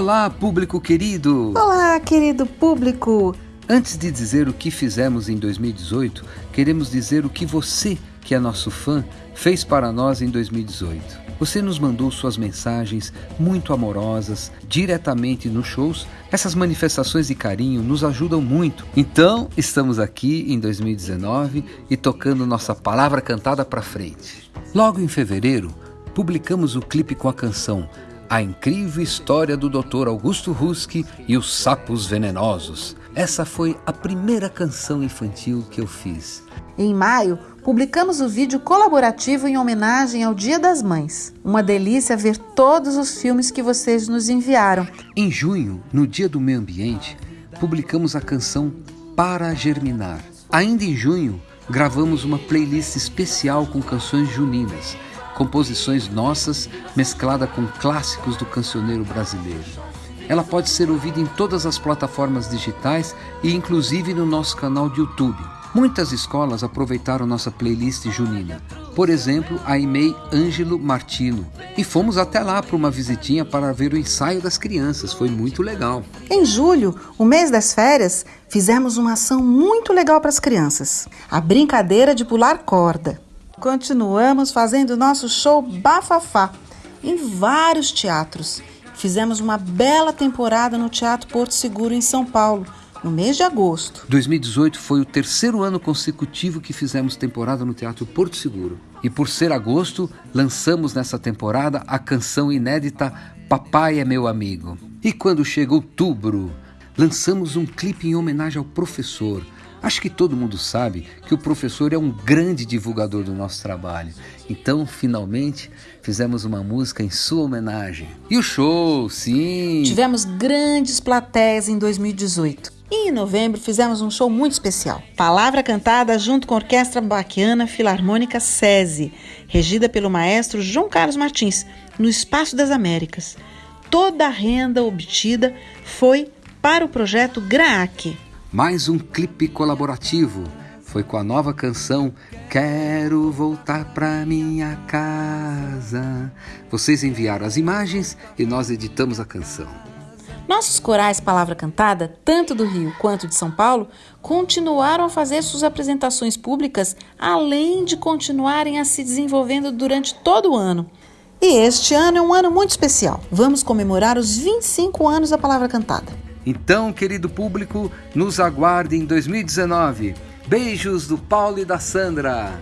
Olá, público querido! Olá, querido público! Antes de dizer o que fizemos em 2018, queremos dizer o que você, que é nosso fã, fez para nós em 2018. Você nos mandou suas mensagens muito amorosas diretamente nos shows. Essas manifestações de carinho nos ajudam muito. Então, estamos aqui em 2019 e tocando nossa palavra cantada para frente. Logo em fevereiro, publicamos o clipe com a canção A Incrível História do Dr. Augusto Ruski e os Sapos Venenosos. Essa foi a primeira canção infantil que eu fiz. Em maio, publicamos o vídeo colaborativo em homenagem ao Dia das Mães. Uma delícia ver todos os filmes que vocês nos enviaram. Em junho, no Dia do Meio Ambiente, publicamos a canção Para Germinar. Ainda em junho, gravamos uma playlist especial com canções juninas, composições nossas mesclada com clássicos do cancioneiro brasileiro. Ela pode ser ouvida em todas as plataformas digitais e inclusive no nosso canal de YouTube. Muitas escolas aproveitaram nossa playlist junina. Por exemplo, a EMEI Ângelo Martino. E fomos até lá para uma visitinha para ver o ensaio das crianças. Foi muito legal. Em julho, o mês das férias, fizemos uma ação muito legal para as crianças. A brincadeira de pular corda. Continuamos fazendo nosso show Bafafá em vários teatros. Fizemos uma bela temporada no Teatro Porto Seguro em São Paulo no mês de agosto. 2018 foi o terceiro ano consecutivo que fizemos temporada no Teatro Porto Seguro. E por ser agosto, lançamos nessa temporada a canção inédita Papai é Meu Amigo. E quando chega outubro, lançamos um clipe em homenagem ao professor, Acho que todo mundo sabe que o professor é um grande divulgador do nosso trabalho. Então, finalmente, fizemos uma música em sua homenagem. E o show, sim! Tivemos grandes plateias em 2018. E em novembro fizemos um show muito especial. Palavra cantada junto com a Orquestra Baquiana Filarmônica SESI, regida pelo maestro João Carlos Martins, no Espaço das Américas. Toda a renda obtida foi para o projeto GRAAC, mais um clipe colaborativo. Foi com a nova canção Quero Voltar Pra Minha Casa. Vocês enviaram as imagens e nós editamos a canção. Nossos corais Palavra Cantada, tanto do Rio quanto de São Paulo, continuaram a fazer suas apresentações públicas, além de continuarem a se desenvolvendo durante todo o ano. E este ano é um ano muito especial. Vamos comemorar os 25 anos da Palavra Cantada. Então, querido público, nos aguarde em 2019. Beijos do Paulo e da Sandra.